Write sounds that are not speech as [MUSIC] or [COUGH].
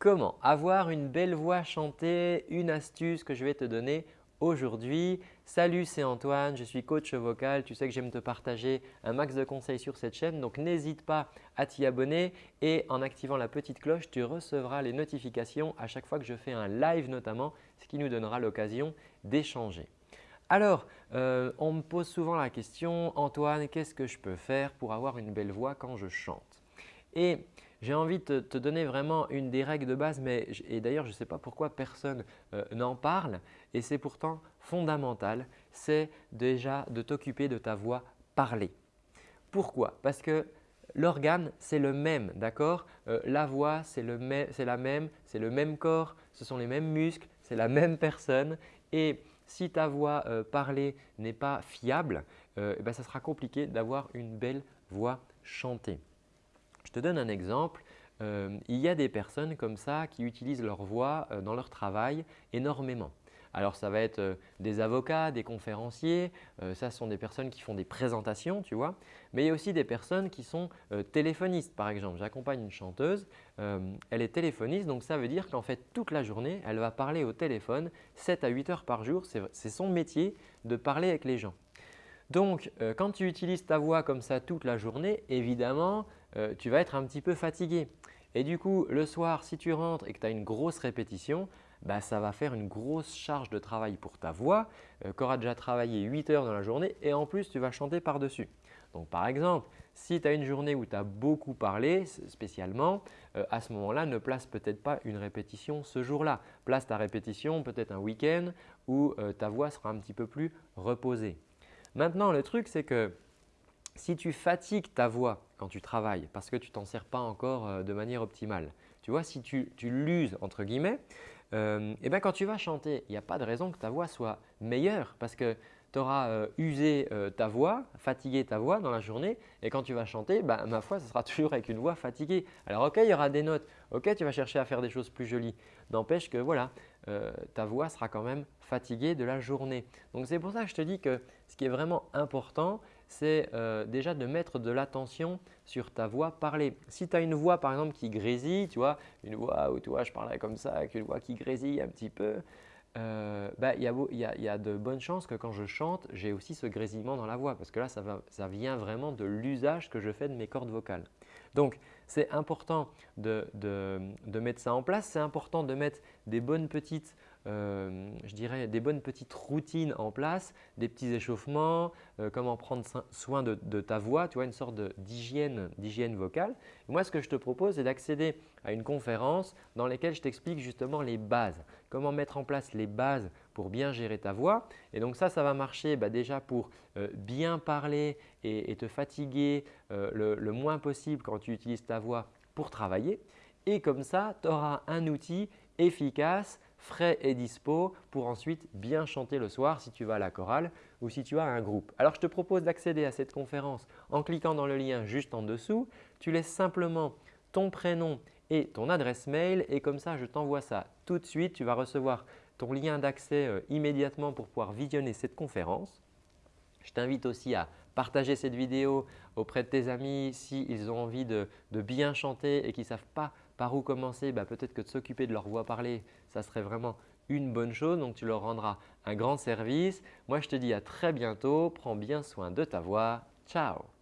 Comment avoir une belle voix chantée Une astuce que je vais te donner aujourd'hui. Salut, c'est Antoine, je suis coach vocal. Tu sais que j'aime te partager un max de conseils sur cette chaîne, donc n'hésite pas à t'y abonner et en activant la petite cloche, tu recevras les notifications à chaque fois que je fais un live notamment, ce qui nous donnera l'occasion d'échanger. Alors, euh, on me pose souvent la question « Antoine, qu'est-ce que je peux faire pour avoir une belle voix quand je chante ?» Et j'ai envie de te, donner vraiment une des règles de base, mais, et d'ailleurs je ne sais pas pourquoi personne euh, n'en parle et c'est pourtant fondamental, c'est déjà de t'occuper de ta voix parlée. Pourquoi? Parce que l'organe c'est le même, d'accord? Euh, La voix c'est la même, c'est le même corps, ce sont les mêmes muscles, c'est la même personne et si ta voix euh, parlée n'est pas fiable, eh ben, ça sera compliqué d'avoir une belle voix chantée. Je te donne un exemple. Euh, il y a des personnes comme ça qui utilisent leur voix euh, dans leur travail énormément. Alors ça va être euh, des avocats, des conférenciers, ça sont des personnes qui font des présentations, tu vois. Mais il y a aussi des personnes qui sont téléphonistes par exemple. J'accompagne une chanteuse, elle est téléphoniste donc ça veut dire qu'en fait toute la journée, elle va parler au téléphone 7 à 8 heures par jour. C'est son métier de parler avec les gens. Donc, quand tu utilises ta voix comme ça toute la journée, évidemment, euh, tu vas être un petit peu fatigué. Et du coup, le soir, si tu rentres et que tu as une grosse répétition, bah, ça va faire une grosse charge de travail pour ta voix euh, qu'aura déjà travaillé 8 heures dans la journée et en plus, tu vas chanter par-dessus. Donc, par exemple, si tu as une journée où tu as beaucoup parlé spécialement, à ce moment-là, ne place peut-être pas une répétition ce jour-là. Place ta répétition peut-être un week-end où ta voix sera un petit peu plus reposée. Maintenant, le truc, c'est que si tu fatigues ta voix quand tu travailles parce que tu t'en sers pas encore euh, de manière optimale, tu vois, si tu, l'uses entre guillemets, euh, eh bien, quand tu vas chanter, il n'y a pas de raison que ta voix soit meilleure parce que tu auras euh, usé ta voix, fatigué ta voix dans la journée et quand tu vas chanter, bah, ma foi, ce sera [LAUGHS] toujours avec une voix fatiguée. Alors ok, il y aura des notes, ok, tu vas chercher à faire des choses plus jolies. N'empêche que voilà, ta voix sera quand même fatiguée de la journée. Donc c'est pour ça que je te dis que ce qui est vraiment important, c'est euh, déjà de mettre de l'attention sur ta voix parlée. Si tu as une voix par exemple qui grésille, tu vois, une voix où tu vois, je parlais comme ça, avec une voix qui grésille un petit peu, euh, bah, il y, a, de bonnes chances que quand je chante, j'ai aussi ce grésillement dans la voix parce que là, ça, vient vraiment de l'usage que je fais de mes cordes vocales. Donc, c'est important de, mettre ça en place. C'est important de mettre des bonnes petites euh, je dirais, des bonnes petites routines en place, des petits échauffements, euh, comment prendre soin de, ta voix, tu vois, une sorte d'hygiène vocale. moi, ce que je te propose, c'est d'accéder à une conférence dans laquelle je t'explique justement les bases, comment mettre en place les bases pour bien gérer ta voix. Et donc ça, ça va marcher bah, déjà pour euh, bien parler et, te fatiguer le moins possible quand tu utilises ta voix pour travailler. Et comme ça, tu auras un outil efficace frais et dispo pour ensuite bien chanter le soir si tu vas à la chorale ou si tu as un groupe. Alors, je te propose d'accéder à cette conférence en cliquant dans le lien juste en dessous. Tu laisses simplement ton prénom et ton adresse mail et comme ça, je t'envoie ça tout de suite. Tu vas recevoir ton lien d'accès euh, immédiatement pour pouvoir visionner cette conférence. Je t'invite aussi à partager cette vidéo auprès de tes amis s'ils ont envie de, bien chanter et qui ne savent pas par où commencer. Bah, peut-être que de s'occuper de leur voix parlée, ça serait vraiment une bonne chose. Donc, tu leur rendras un grand service. Moi, je te dis à très bientôt. Prends bien soin de ta voix. Ciao